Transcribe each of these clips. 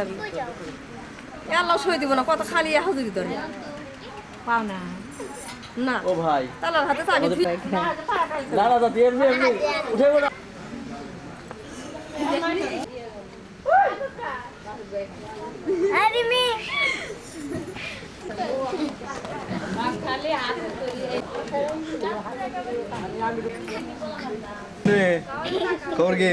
যাবি? এ আল্লাহ সই দিব না কত খালি হাজুরি ধরে পাও না। না। ও ভাই। তালার হাতে চাবি তুই দাদা দাদা এমনি এমনি উঠে বলো আরে মে। খবর কি?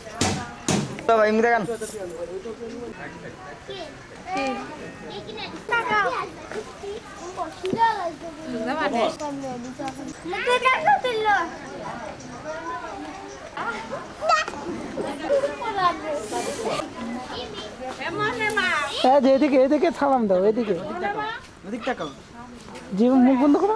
আহা ভাই এমনি দেখান। হ্যাঁ এদিকে এদিকে সালাম দাও এদিকে। যে মুখ বন্ধ করো।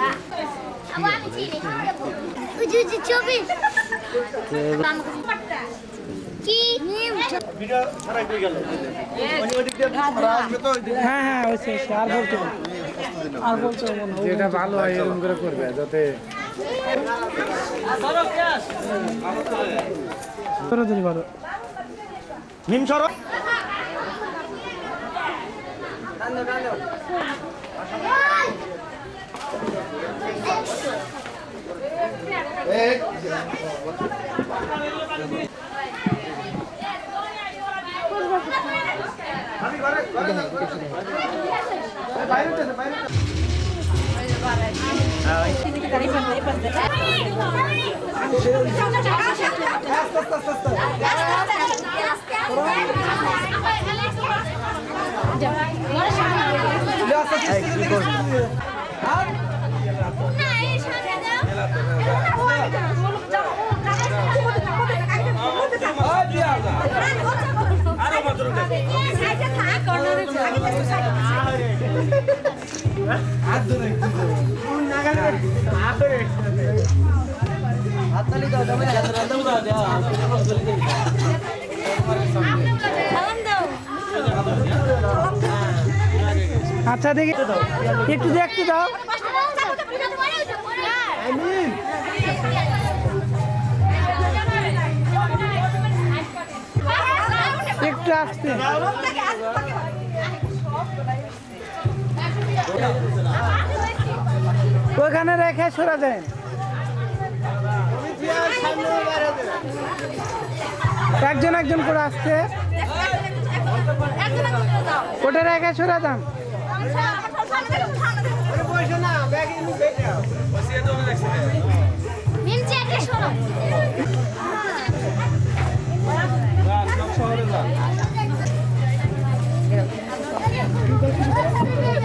না আবার আমি চিনি উজু উজু ছবি কি ভিডিও ছাড়াই কই গেল মানে ওদিক দিয়ে আসবে তো ওই দিকে হ্যাঁ হ্যাঁ ওই শেষ আর বলতে হবে। আর বলতে হবে না যেটা ভালো হয় এরকম করে করবে যাতে তোরা যদি পারো নিম সরো আচ্ছা দেখি। একটু দেখতে দাও। একটু আসতে। ওখানে রেখে সরা যায় একজন একজন করে আসছে। ওটা রেখে সরা যান। একটা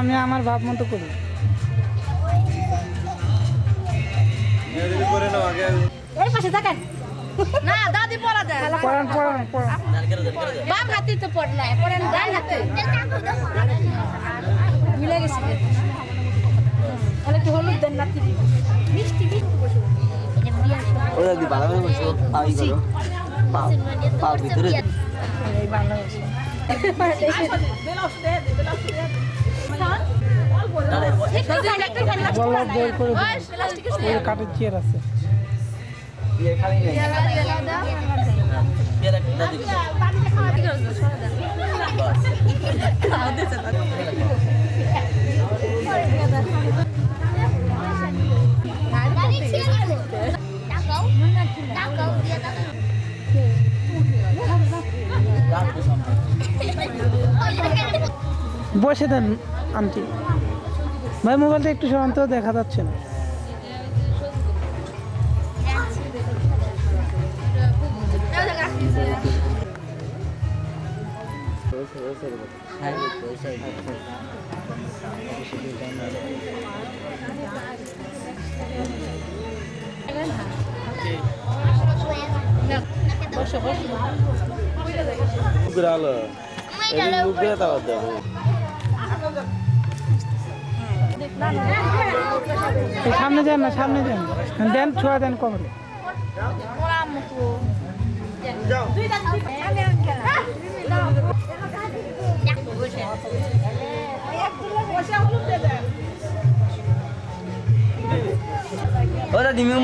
আমি আমার ভাব মতো করি। বাম হাতে তো পড়লাই পড়েন ডান হাতে। মিলে গেছে তাহলে কি হলুদ দেন নাতি মিষ্টি মিষ্টি বসে। ওরা দি ভালো করে পাই করো? পা পা ভিতরে বল্লভ বের করে কাঠের চেয়ার আছে। খালি বসে দেন আন্টি। ভাই মোবাইলটা একটু সরান্ত দেখা যাচ্ছে না। উগরালো এই উগরা দাও দাও এই সামনে যান না, সামনে যান। দেন, ছোঁয়া দেন কমরে ওরা de mim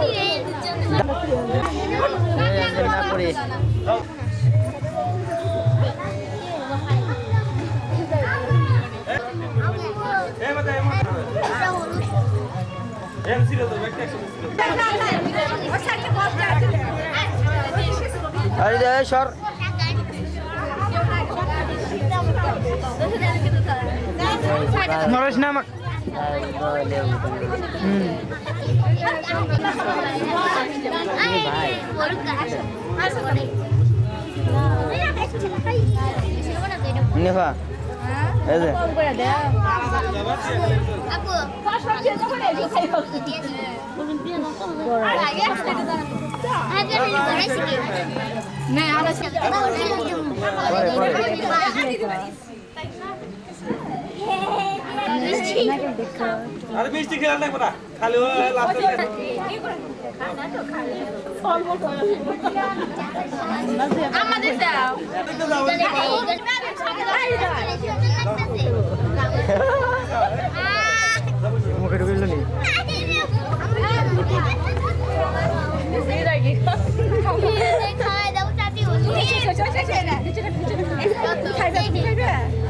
মিলে মিশে না পড়ে এই মাথা, এই মাথা। এম ছিল তো, ব্যাগটা একসাথে ছিল। আরে দে সর নরেশ না আমাক নেফা এই যে আরে মিষ্টি খেলা নাই পড়া খালি আমাদের দাও। মুখে ঢুকিল নি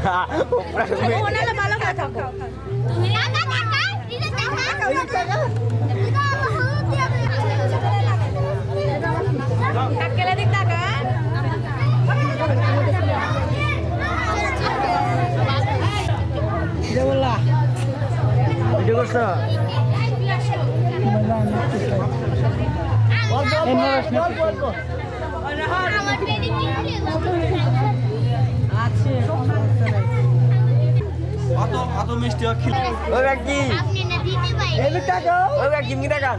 ভালো কথা থাকো টাকা বললা ভিডিও করছ আছে অত অত মিষ্টি খিল ওই ব্যক্তি। আপনি না দিতে পারেন এই লোক টাকা ওই ব্যক্তি কি দেখান।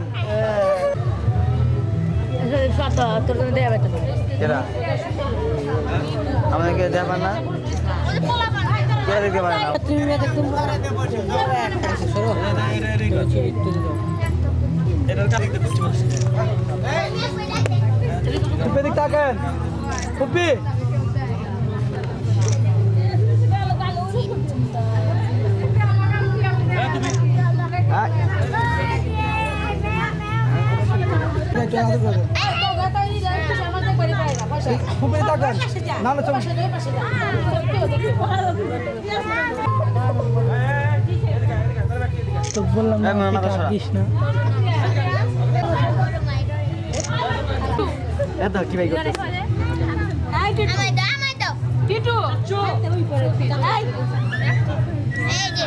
শত তোর জন্য দেয়া বেতন কেরা? আমাদেরকে দেখান না? কে দেখতে পারে না? তুমি দেখতে কাছে দেখতে পাচ্ছি। ফুপি দিক তাকান। ফুপি ফুপি তাকান চল। তো বললাম এই মামা পিঠা বাসা। দিস না। এত কি ভাই করতে আমায় দাও আমায় দাও। টিটু। এই যে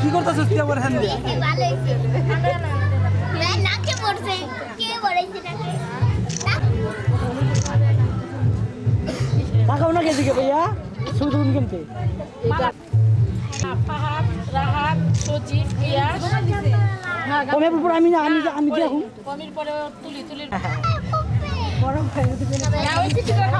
কি করতেছিস তুই আমার হ্যান্ড দিয়ে ভালো হয়েছে না নাকে পড়ছে কে পড়াইছে নাকে তাকাও না কেদিকে ভাইয়া ছবি তুলুন কিনতে। ফাহাদ রাহাত সজীব রিয়াজ কমে পর আমি না আমি আমি দেখুন কমির পরে তুলি তুলি না, ওই পিচিটার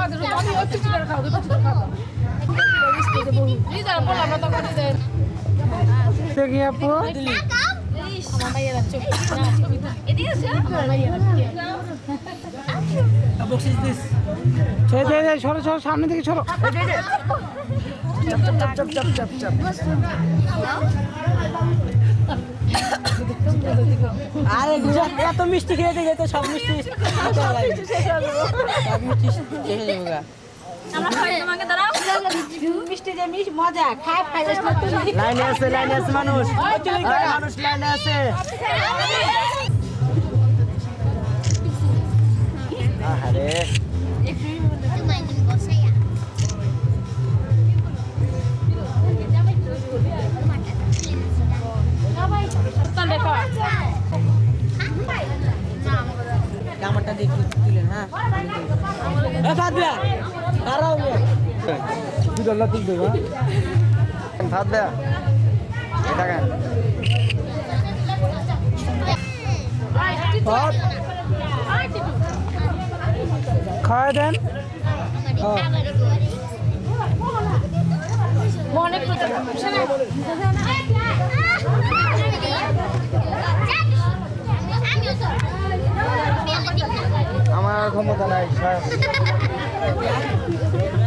সরো সরো সামনে থেকে সরো। আরে গুজরাট এত মিষ্টি খেয়ে গেছে সব মিষ্টি সব মিষ্টি হয়ে যাবে গা। আমরা খাই তোমাকে দাঁড়াও মিষ্টি যে মজা খাই লাইনে আছে লাইনে আছে মানুষ। মানুষ লাইনে আছে। তুল দেবা। কেন ফাদ খাওয়া দেন। অনেক আমার ক্ষমতা নাই সাহেব।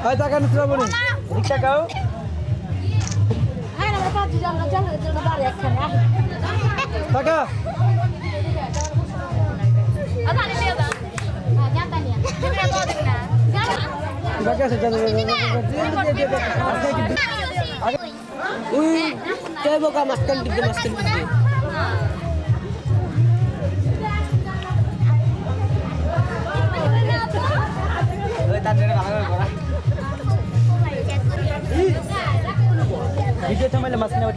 এই তাকান শ্রাবণী এদিক তাকাও হ্যাঁ আমরা পাঁচ জন জন জন বাড়ি একখানে তাকা আধানি দিয়ে দাও জানতা নিয়া দিবি তো দিবি না বাকি আছে চলো ওই কে বোকা মাঝখান দিকে মাঝখান দিকে ভিডিও থামাইলে মাছ নেওয়া ቪዲዮ ተመለ ማስናወድ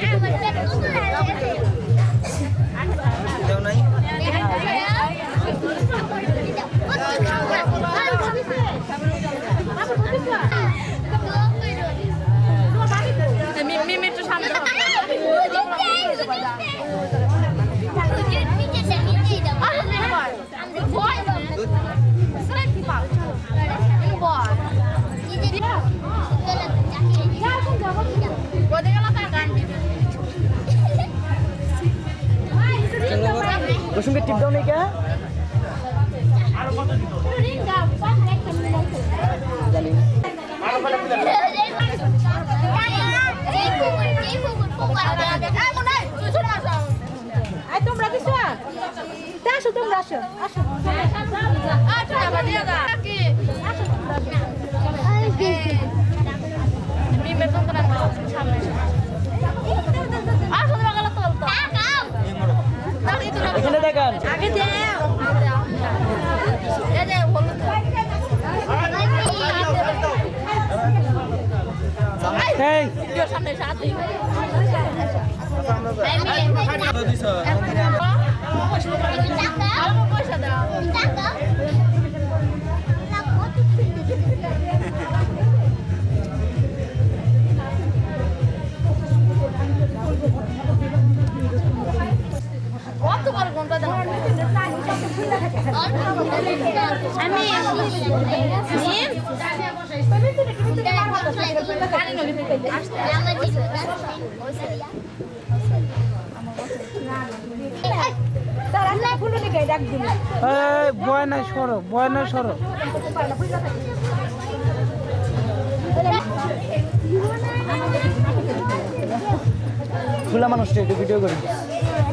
টিপ দাও নাই কে তোমরা কিছু? আসো তোমরা আসো আসো। আচ্ছা সামনে আসো দিই পয়সা দাও বয়না সরো বয়না সরো। মানুষটা একটু ভিডিও করি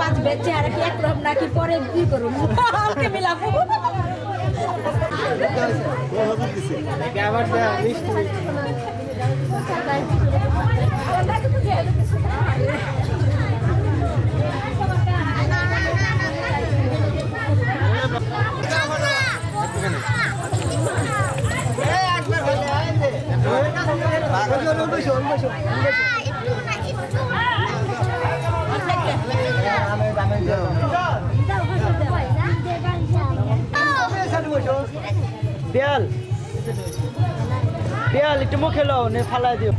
পাঁচ বেচে আর কি একরকম নাকি পরে কি করুন? মিলাবো। আবার দেয়া মিষ্টি দেয়াল দেয়াল একটু মুখে লও নে ফালাই দিও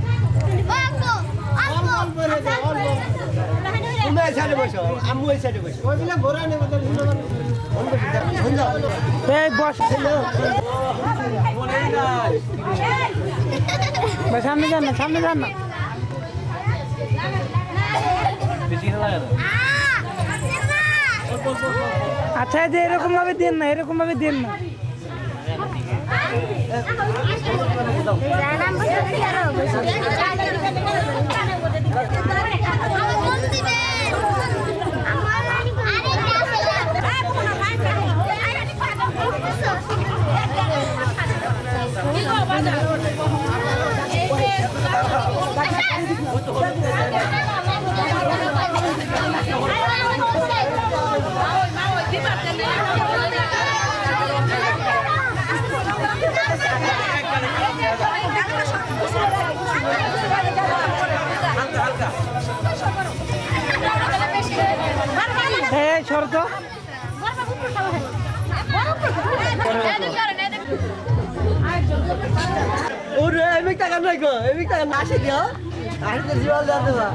সামনে যান না সামনে যান না আচ্ছা যে এরকম ভাবে দেন না এরকম ভাবে দেন না। এই সর তো ওরে এমিক টাকা নাই গো এমিক টাকা না আসে দিও আসে তো জীবন জানতে বা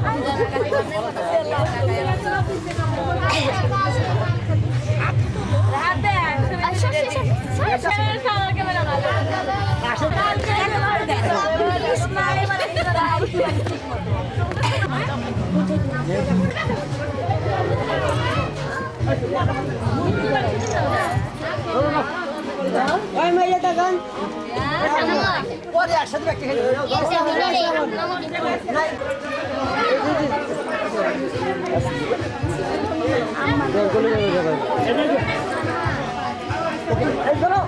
ওই মাইয়া টাকা পরে একসাথে এই ধরো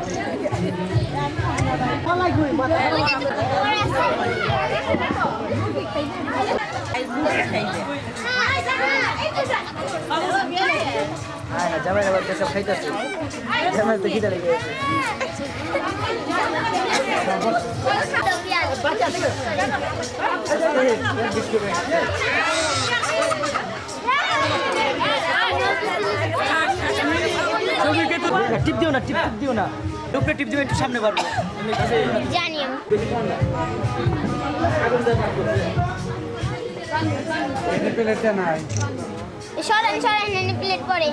পালাই কই মাথা হ্যাঁ জামাই আবার সব খাইতেছে। জামাই তো খিদে লেগে গেছে। টিপ দিও না টিপ টিপ দিও না। উপরে টিপ দিও একটু সামনে পারব জানি নাই। সরেন সরেন এনে প্লেট পরে।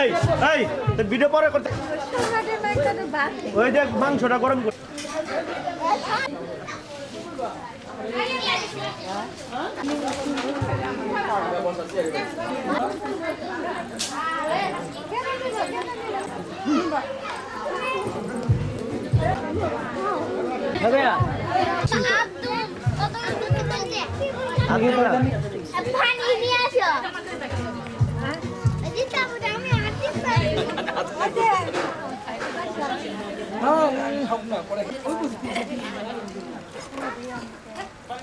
এই এই তো ভিডিও পরে করতে ওই দেখ মাংসটা গরম কর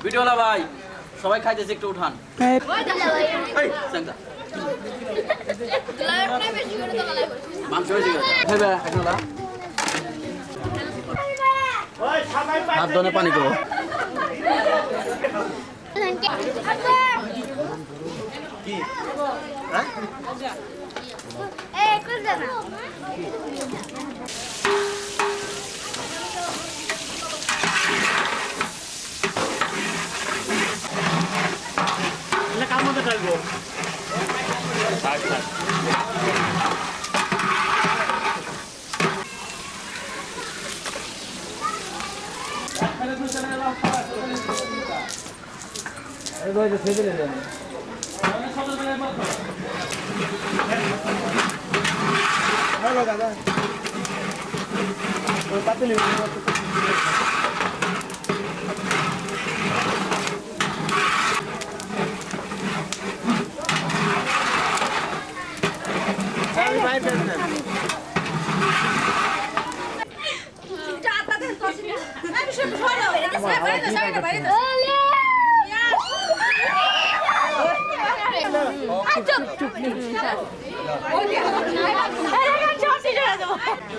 ভিডিওলা ভাই সবাই খাইতেছে একটু উঠান। মাংস হয়েছে গেছে ভেবে এখন না। ওই সবাই পাই হাত ধনে পানি করবে না না এবার যে ফেলে দিলেন হ্যালো দাদা ওই পাতিলি আমি বাইরে ফেলছেন ভিডিও তুলবে কেন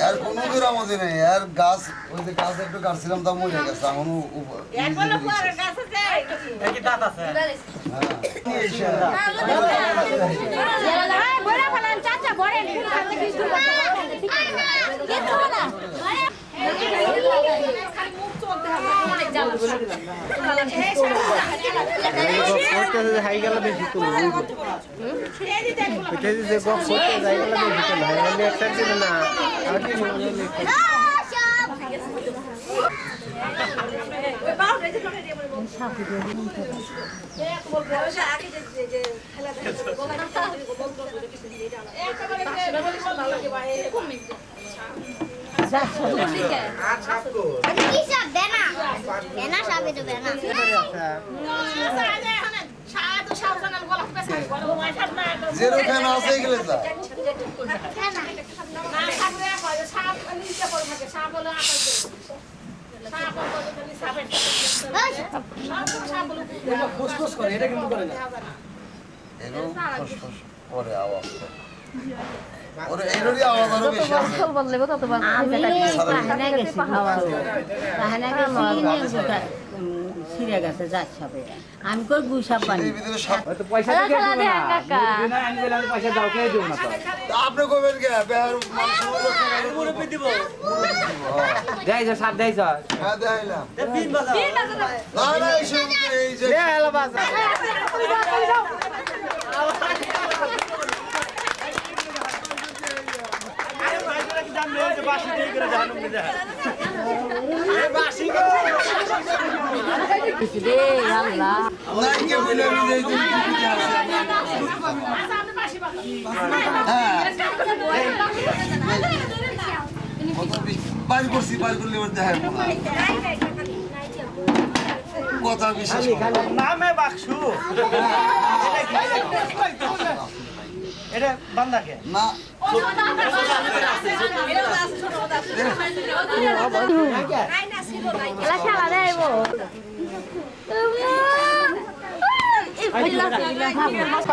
আর কোনো বিরামতি নেই আর গাছ ওই যে গাছ একটু কাটছিলাম তা মরে গেছে এখন উ- উপ- নিজে দিচ্ছে। হাই গেল বেশি তুলবো এটা যে গপ করতে যাই বেশি তুলবো হাই একটা দিল না আর কি কি করে এটা কিন্তু করে না করে। আওয়াজ করে। ওর এরই আওয়াজ আরও বেশি আছে বললে তত ছিঁড়ে গেছে যাক সাপে আমি কই গুসাপ পানি পয়সা দাও কে দেবো না আপনি কবেন কে বেহার মানুষ দিব দেয় যে হ্যাঁ না না এই এই যে আরে ভাইরা কি জানলে যে বাসি দিয়ে করে জানুম না যায় নাই কে বলে আমি এই যে টিভিতে আছে হ্যাঁ বাইর করছি বাইর করলে এবার কথা বিশ্বাস নামে বাক্সু। এটা বান্দাকে? না। খেলা দেব রাখেন রাখেন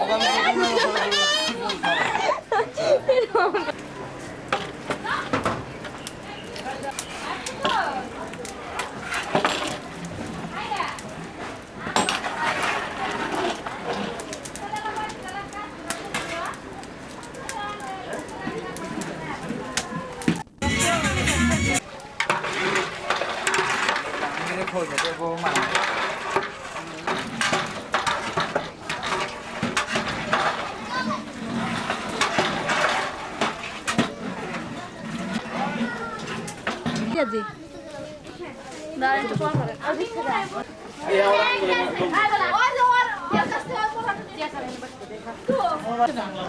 রাখেন এখানটা দিয়েছে আমি এই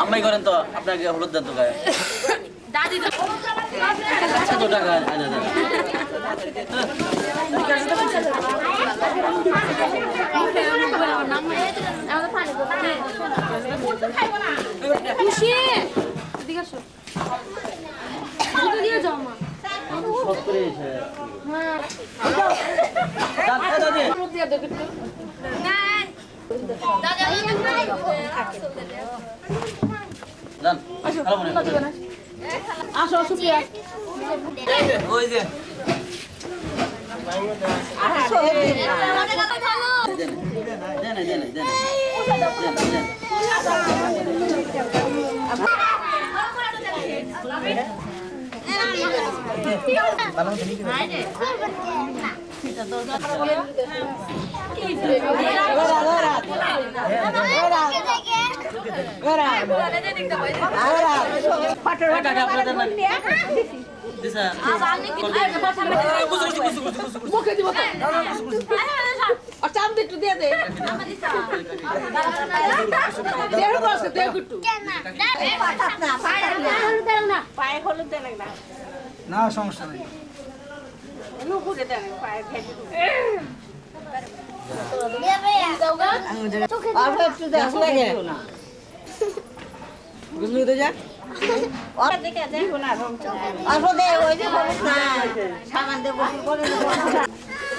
আমরাই করেন তো আপনাকে হলুদ দেন তো গায়ে টাকা সব করে এসে দাদা দাদি যান ভালো মনে করেন। ওই যে। দেন দেন দেন দেন ওই টাকা আপনাদের না দিশা মুখে দিব তো আর চাঁদ একটু দিয়ে দে। দেড় বছর দেড় না পায়ে হলুদ দেন না না সমস্যা নেই। নুপুরে দেন পায়ে ভেজে চোখে অল্প একটু দেখ লাগে বুঝলি তো যা অল্প দে ওই যে হলুদ না সাবান দে গোসল করে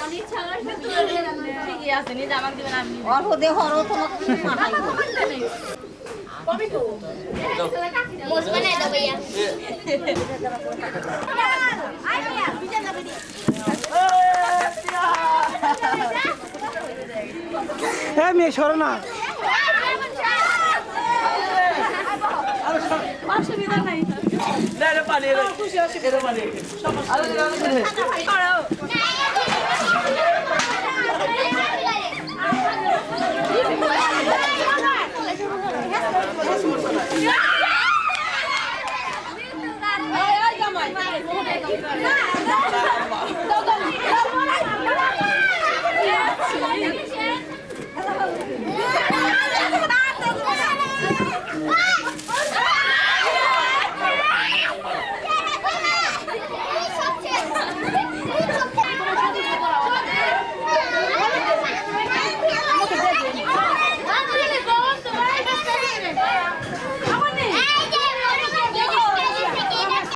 দে। ঠিকই আছে নিজে আমাকে দিবেন আমি অল্প দে হরো তোমাকে কি মাথায় মোস বানাই দাও ভাইয়া